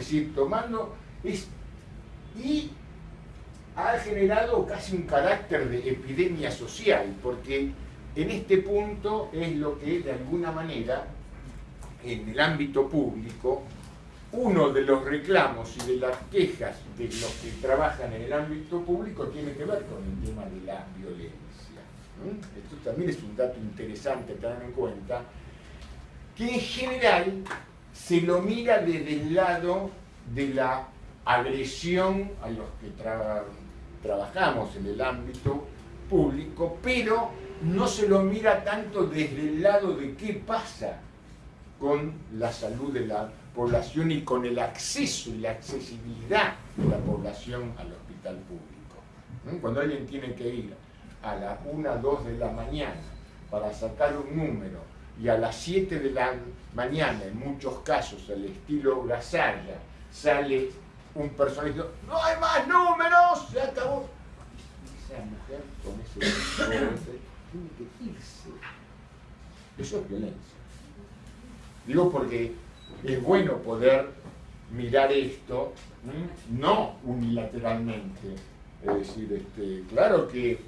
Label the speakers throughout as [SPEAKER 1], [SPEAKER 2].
[SPEAKER 1] Decir, tomando... Es, y ha generado casi un carácter de epidemia social, porque en este punto es lo que de alguna manera en el ámbito público uno de los reclamos y de las quejas de los que trabajan en el ámbito público tiene que ver con el tema de la violencia. Esto también es un dato interesante tener en cuenta, que en general se lo mira desde el lado de la agresión a los que trabajamos en el ámbito público, pero no se lo mira tanto desde el lado de qué pasa con la salud de la población y con el acceso y la accesibilidad de la población al hospital público. Cuando alguien tiene que ir a las 1, 2 de la mañana para sacar un número y a las 7 de la mañana, en muchos casos, al estilo Gasalla, sale un personaje ¡No hay más números! ¡Se acabó! Esa mujer con ese tiene que irse. Eso es violencia. Digo porque es bueno poder mirar esto, no unilateralmente. Es decir, este, claro que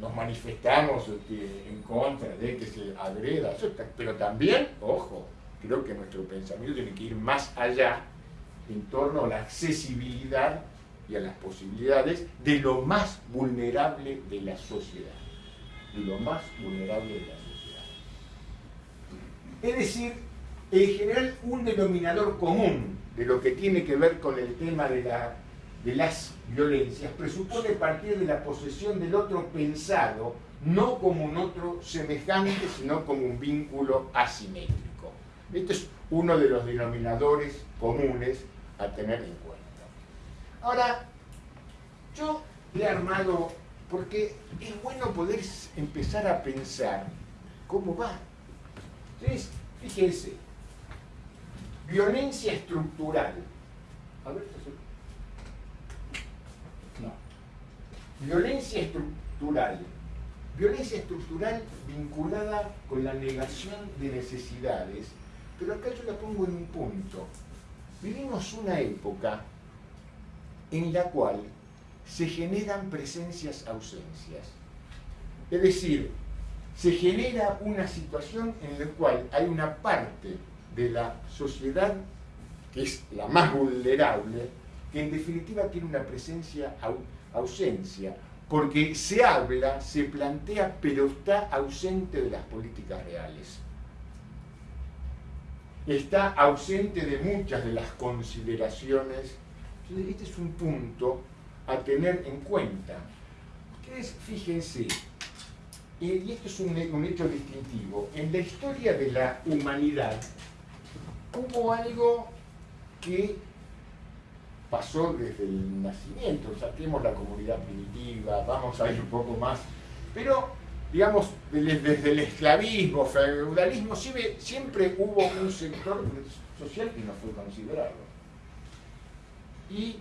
[SPEAKER 1] nos manifestamos este, en contra de que se agreda, pero también, ojo, creo que nuestro pensamiento tiene que ir más allá en torno a la accesibilidad y a las posibilidades de lo más vulnerable de la sociedad. De lo más vulnerable de la sociedad. Es decir, en general un denominador común de lo que tiene que ver con el tema de, la, de las violencias presupone partir de la posesión del otro pensado, no como un otro semejante, sino como un vínculo asimétrico. Este es uno de los denominadores comunes a tener en cuenta. Ahora, yo he armado, porque es bueno poder empezar a pensar cómo va. Entonces, fíjense, Violencia estructural. A ver, no. Violencia estructural. Violencia estructural vinculada con la negación de necesidades. Pero acá yo la pongo en un punto. Vivimos una época en la cual se generan presencias-ausencias. Es decir, se genera una situación en la cual hay una parte de la sociedad, que es la más vulnerable, que en definitiva tiene una presencia ausencia, porque se habla, se plantea, pero está ausente de las políticas reales. Está ausente de muchas de las consideraciones. Este es un punto a tener en cuenta. Ustedes fíjense, y esto es un, un hecho distintivo, en la historia de la humanidad, hubo algo que pasó desde el nacimiento, saquemos la comunidad primitiva, vamos a ir un poco más, pero digamos, desde el esclavismo, feudalismo, siempre, hubo un sector social que no fue considerado. Y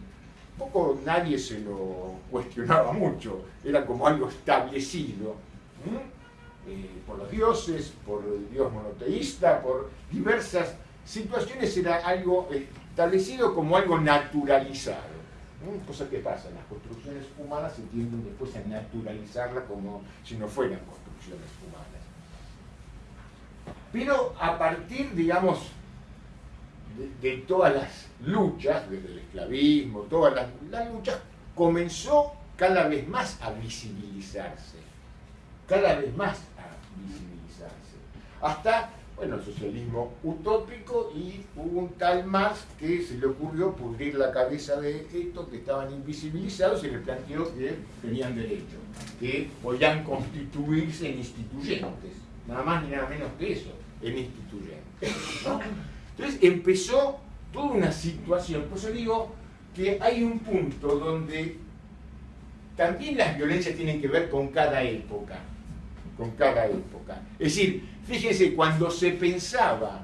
[SPEAKER 1] poco nadie se lo cuestionaba mucho, era como algo establecido eh, por los dioses, por el dios monoteísta, por diversas situaciones era algo establecido como algo naturalizado. Cosa que pasa, las construcciones humanas se tienden después a naturalizarla como si no fueran construcciones humanas. Pero a partir, digamos, de, todas las luchas, desde el esclavismo, todas las, las luchas, comenzó cada vez más a visibilizarse, cada vez más a visibilizarse, hasta bueno, el socialismo utópico y hubo un tal más que se le ocurrió pudrir la cabeza de estos que estaban invisibilizados y le planteó que tenían derecho, que podían constituirse en instituyentes, nada más ni nada menos que eso, en instituyentes. Entonces empezó toda una situación, por eso digo que hay un punto donde también las violencias tienen que ver con cada época, con cada época. Es decir, Fíjense, cuando se pensaba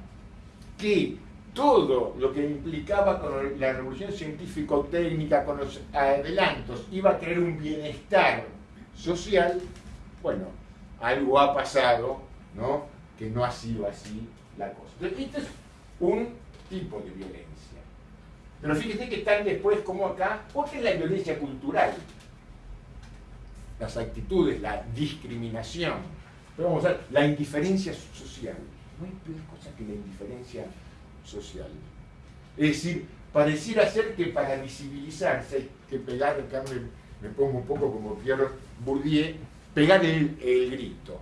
[SPEAKER 1] que todo lo que implicaba con la revolución científico-técnica, con los adelantos, iba a tener un bienestar social, bueno, algo ha pasado, ¿no? Que no ha sido así la cosa. Este es un tipo de violencia. Pero fíjese que están después como acá, porque es la violencia cultural. Las actitudes, la discriminación. Pero vamos a ver, la indiferencia social. No hay peor cosa que la indiferencia social. Es decir, pareciera ser que para visibilizarse hay que pegar, acá me, pongo un poco como Pierre Bourdieu, pegar el, grito.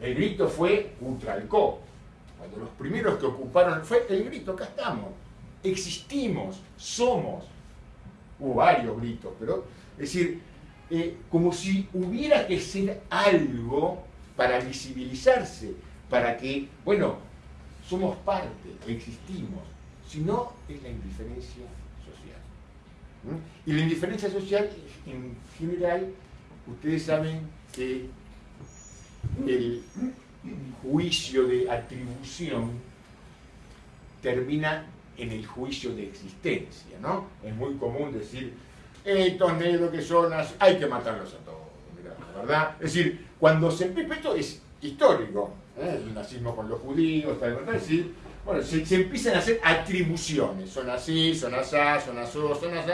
[SPEAKER 1] El grito fue Utralcó. Cuando los primeros que ocuparon fue el grito, acá estamos. Existimos, somos. Hubo varios gritos, pero es decir, eh, como si hubiera que ser algo para visibilizarse, para que, bueno, somos parte, existimos. Si no, es la indiferencia social. Y la indiferencia social, en general, ustedes saben que el juicio de atribución termina en el juicio de existencia, ¿no? Es muy común decir, estos negros que son, hay que matarlos a todos, ¿verdad? Es decir, cuando se empieza, esto es histórico, ¿eh? el nazismo con los judíos, tal, es decir, bueno, se, empiezan a hacer atribuciones, son así, son así, son así, son así,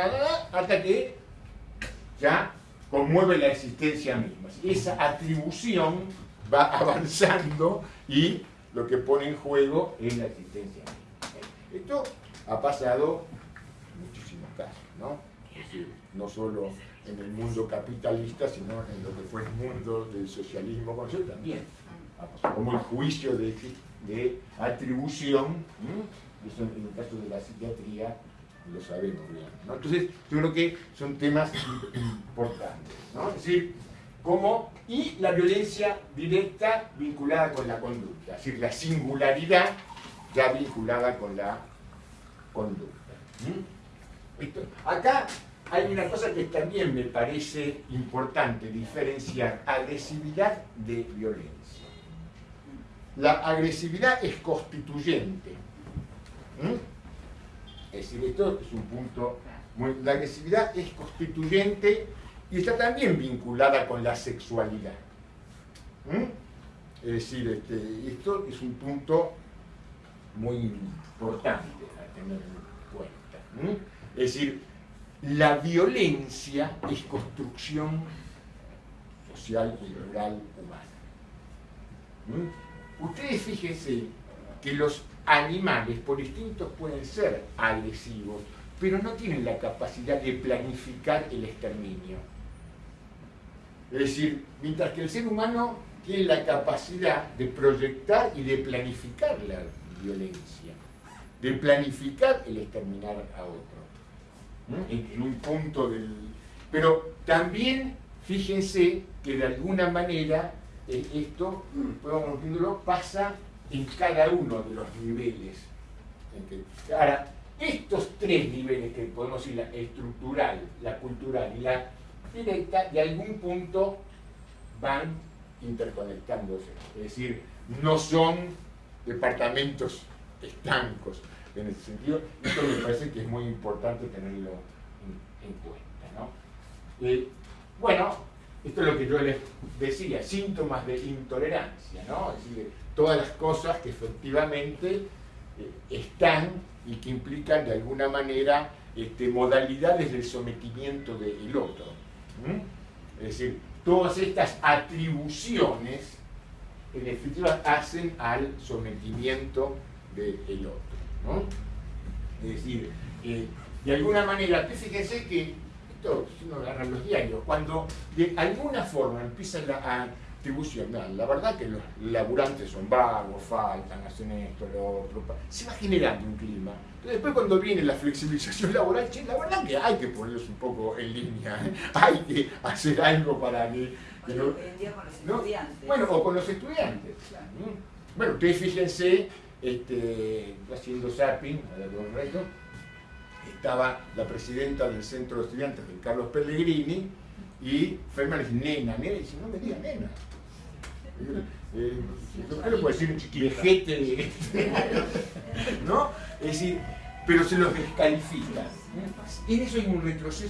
[SPEAKER 1] hasta que ya conmueve la existencia misma. Esa atribución va avanzando y lo que pone en juego es la existencia misma. Esto ha pasado en muchísimos casos, ¿no? No solo en el mundo capitalista, sino en lo que fue el mundo del socialismo también. Como el juicio de, atribución, eso en el caso de la psiquiatría lo sabemos. Entonces, yo creo que son temas importantes. decir, como, y la violencia directa vinculada con la conducta, es decir, la singularidad ya vinculada con la conducta. acá hay una cosa que también me parece importante diferenciar, agresividad de violencia. La agresividad es constituyente. Es decir, esto es un punto muy... La agresividad es constituyente y está también vinculada con la sexualidad. Es decir, este, esto es un punto muy importante a tener en cuenta. Es decir, la violencia es construcción social, cultural, humana. Ustedes fíjense que los animales por instinto pueden ser agresivos, pero no tienen la capacidad de planificar el exterminio. Es decir, mientras que el ser humano tiene la capacidad de proyectar y de planificar la violencia, de planificar el exterminar a otro, en, un punto del... Pero también fíjense que de alguna manera eh, esto, podemos decirlo, pasa en cada uno de los niveles. Ahora, estos tres niveles que podemos decir, la estructural, la cultural y la directa, de algún punto van interconectándose. Es decir, no son departamentos estancos en ese sentido. Esto me parece que es muy importante tenerlo en, cuenta. Eh, bueno, esto es lo que yo les decía, síntomas de intolerancia, ¿no? Es decir, todas las cosas que efectivamente eh, están y que implican de alguna manera este, modalidades del sometimiento del otro. Es decir, todas estas atribuciones en definitiva hacen al sometimiento del otro. Es decir, eh, de alguna manera, fíjense que esto, si uno agarra los diarios, cuando de alguna forma empiezan a distribución. la verdad que los laburantes son vagos, faltan, hacen esto, lo otro. Se va generando un clima. después cuando viene la flexibilización laboral, la verdad que hay que ponerlos un poco en línea, ¿eh? hay que hacer algo para que...
[SPEAKER 2] con los estudiantes.
[SPEAKER 1] Bueno, o con los estudiantes. Bueno, ustedes fíjense, este, haciendo zapping, a ver, reto, estaba la presidenta del centro de estudiantes, de Carlos Pellegrini, y Feynman dice, nena, nena, y dice, no me diga nena, eh, ¿qué le puedo decir un chiquilejete? ¿No? Es decir, pero se los descalifica. En eso hay un retroceso